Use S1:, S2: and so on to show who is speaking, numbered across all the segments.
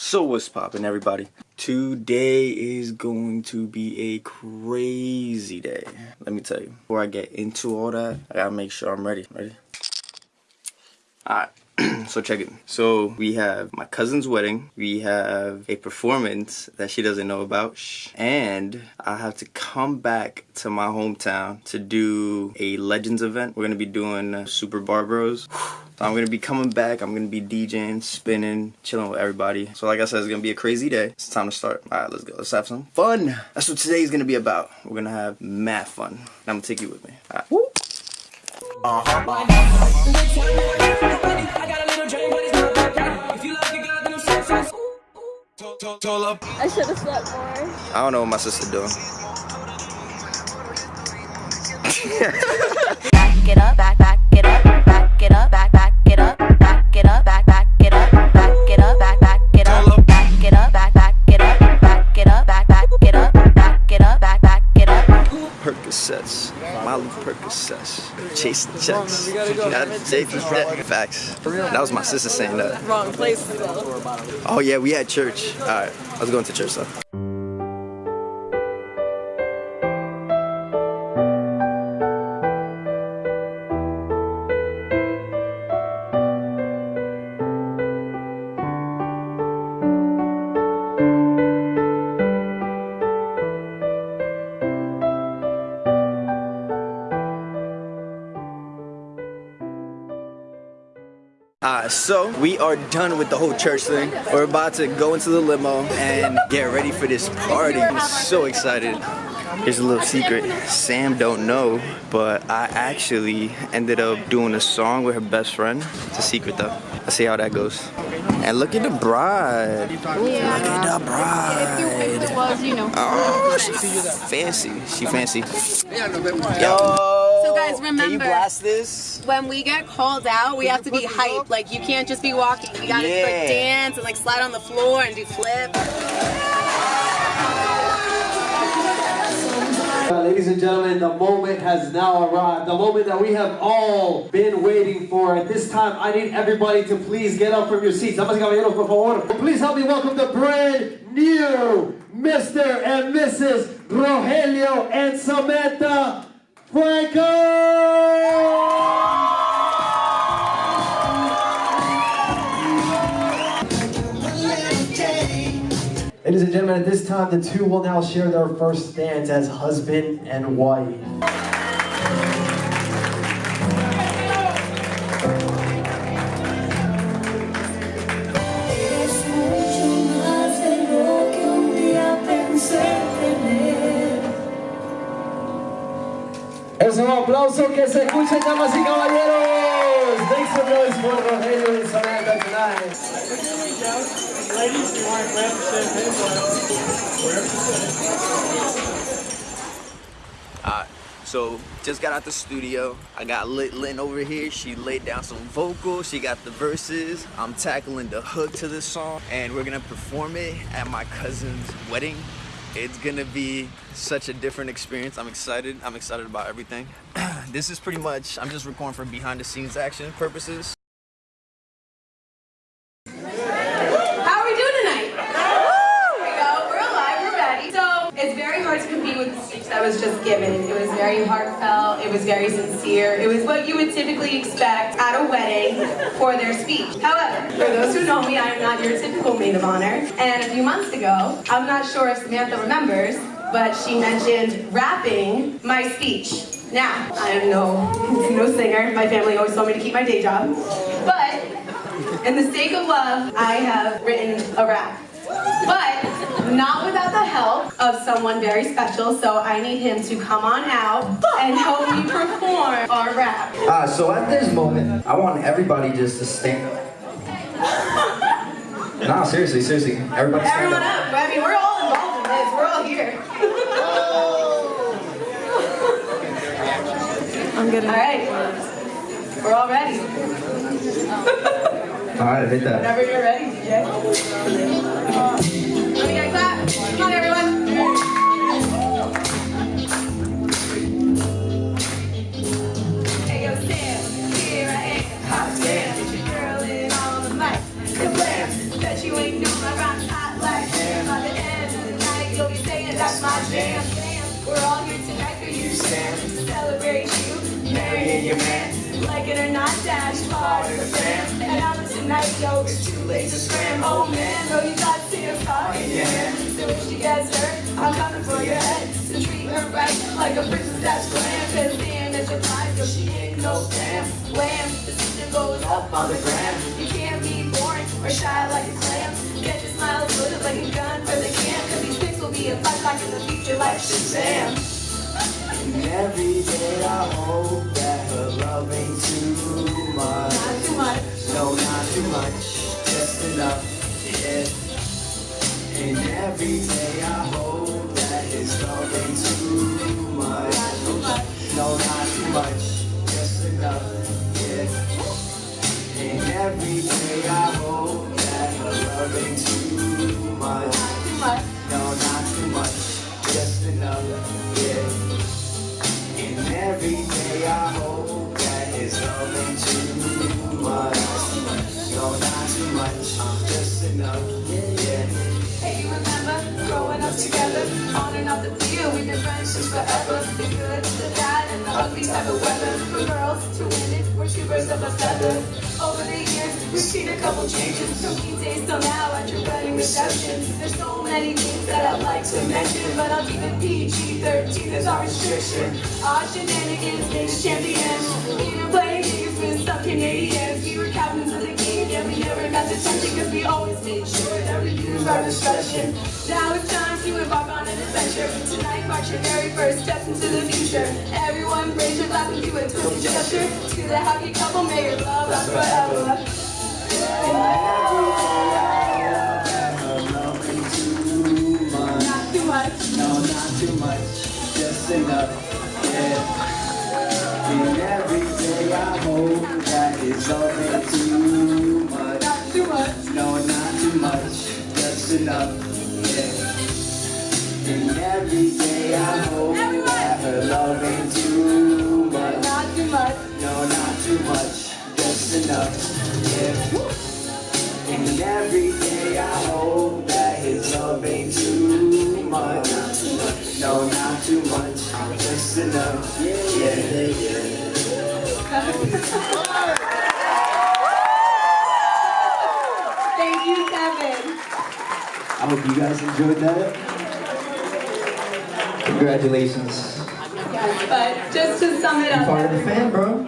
S1: So what's poppin' everybody? Today is going to be a crazy day. Let me tell you. Before I get into all that, I gotta make sure I'm ready. Ready? Alright. so check it. So we have my cousin's wedding. We have a performance that she doesn't know about. And I have to come back to my hometown to do a Legends event. We're gonna be doing Super Barbros. So I'm gonna be coming back. I'm gonna be DJing, spinning, chilling with everybody. So like I said, it's gonna be a crazy day. It's time to start. All right, let's go. Let's have some fun. That's what today's gonna be about. We're gonna have mad fun. I'm gonna take you with me. All right. Woo. Uh -huh.
S2: I should have slept more.
S1: I don't know what my sister doing.
S3: back it up, back,
S1: checks. Gotta chase the check. Facts. That was my sister saying that.
S2: Wrong place though.
S1: Oh yeah, we had church. All right, I was going to church though. Uh, so we are done with the whole church thing. We're about to go into the limo and get ready for this party. I'm so excited. Here's a little secret. Sam don't know, but I actually ended up doing a song with her best friend. It's a secret though. Let's see how that goes. And look at the bride. Look at the bride.
S2: If it was, you know.
S1: Oh, she's fancy. She fancy. Yo.
S2: So guys,
S1: Can you
S2: remember-
S1: blast this?
S2: When we get called out, we have to be hype. Like you can't just be walking. You gotta
S1: Yeah.
S2: like dance and like slide on the floor and do flips.
S4: Uh, Ladies and gentlemen, the moment has now arrived. The moment that we have all been waiting for. At this time, I need everybody to please get up from your seats. Damas y caballeros, por favor. Please help me welcome the brand new Mr. and Mrs. Rogelio and Samantha Franco! Ladies and gentlemen, at this time, the two will now share their first dance as husband and wife. Aplauso que se escuche, damas y caballeros. Make some noise for Rogelio and Samantha tonight.
S1: Alright, so just got out the studio. I got Lit Lynn over here. She laid down some vocals. She got the verses. I'm tackling the hook to this song, and we're gonna perform it at my cousin's wedding. It's gonna be such a different experience. I'm excited. I'm excited about everything. this is pretty much, I'm just recording for behind the scenes action purposes.
S2: How are we doing tonight? Here we go. We're alive. We're ready. So it's very hard to compete with the speech that was just given. It was very heartfelt. It was very sincere. It was what you would typically expect at a wedding for their speech. However, for those who know me, I am not your typical maid of honor. And a few months ago, I'm not sure if Samantha remembers, but she mentioned rapping my speech. Now, I am no, no singer. My family always told me to keep my day job. But in the sake of love, I have written a rap. But not without the help of someone very special, so I need him to come on out and help me perform our rap.
S5: Ah, so at this moment, I want everybody just to stand. up. nah, seriously, seriously, everybody stand
S2: Everyone
S5: up.
S2: up. I mean, we're all involved in this. We're all here. I'm good. All right. We're all ready.
S5: All right, hit that.
S2: Whenever you're ready, DJ. Marrying your man. Like it or not, dash hard as a fan. And out of tonight, yo, it's too late to scram. Oh man, though you got in your hand. So if she gets hurt, I'm coming for your head. So treat her right like a princess that's glam. Cause damn, it's your time, so she ain't no damn. Lamb, the system goes up on the gram. You can't be boring or shy like a clam. Get your smile loaded like a gun for the can. Cause these pics will be a fight back in the future like Shazam.
S6: And every day I hope that her love ain't too much.
S2: Not too much.
S6: No, not too much, just enough, yeah. And every day I hope that his love ain't too much.
S2: Not too much.
S6: No, not too much, just enough, yeah. And every day I hope that her love ain't too much.
S2: Not too much.
S6: No, not too much, just enough, yeah. Every day I hope that his love too much. No, not too much, just enough.
S2: Hey, you remember growing up together, on and off the field, we've been friends since forever. The good, the bad, the ugly type of weather. From girls to women, we're two birds of a feather. Over the years, we've seen a couple changes. From these days till now at your wedding reception. There's so many things that I'd like to mention, but I'll keep it PG-13 is our restriction. Our shenanigans made us champions. Even playing games with some Canadians. We were captains of the game, yeah, we never got detention, cause we always made sure we our. Now it's time to embark on an adventure. Tonight marks your very first steps into the future. Everyone raise your glass and do a twisted gesture. To the happy couple, may your love last forever.
S6: Just enough, yeah. And every day I hope that her love ain't too much.
S2: Not too much.
S6: No, not too much, just enough, yeah. And every day I hope that his love ain't too much.
S2: Not too much.
S6: No, not too much, just enough, yeah, yeah,
S2: Thank you, Kevin.
S4: I hope you guys enjoyed that. Congratulations.
S2: But just to sum it up,
S5: Part of the fan, bro.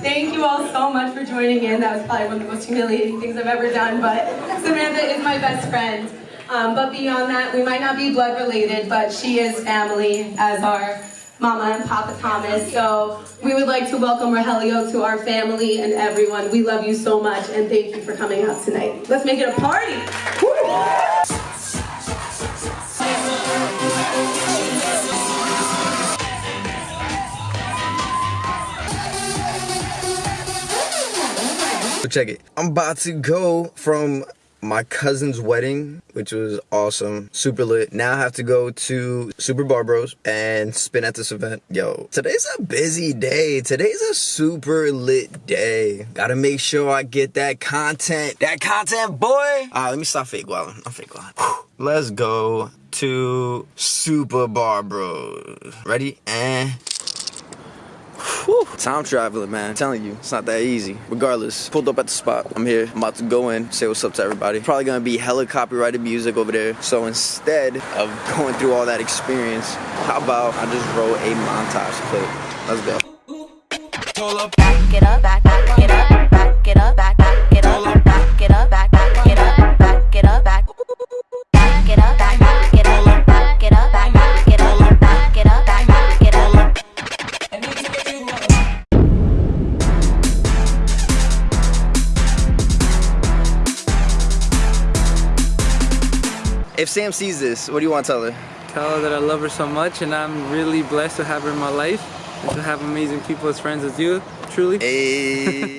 S2: Thank you all so much for joining in. That was probably one of the most humiliating things I've ever done, but Samantha is my best friend. Um, but beyond that, we might not be blood related, but she is family as our Mama and Papa Thomas. So we would like to welcome Rogelio to our family and everyone. We love you so much and thank you for coming out tonight. Let's make it a party.
S1: So check it. I'm about to go from my cousin's wedding, which was awesome, super lit. Now I have to go to Super Barbros and spin at this event. Yo, today's a busy day. Today's a super lit day. Gotta make sure I get that content. That content, boy. Ah, let me stop fake. I'm fake wilding. Let's go to Super Barbros. Ready? And Whew. Time traveling, man. I'm telling you, it's not that easy. Regardless, pulled up at the spot. I'm here. I'm about to go in, say what's up to everybody. Probably gonna be hella copyrighted music over there. So instead of going through all that experience, how about I just roll a montage clip? Let's go.
S3: back it up, back,
S1: If Sam sees this, what do you want to tell her?
S7: tell her that I love her so much and I'm really blessed to have her in my life and to have amazing people as friends as you, truly.
S1: Hey.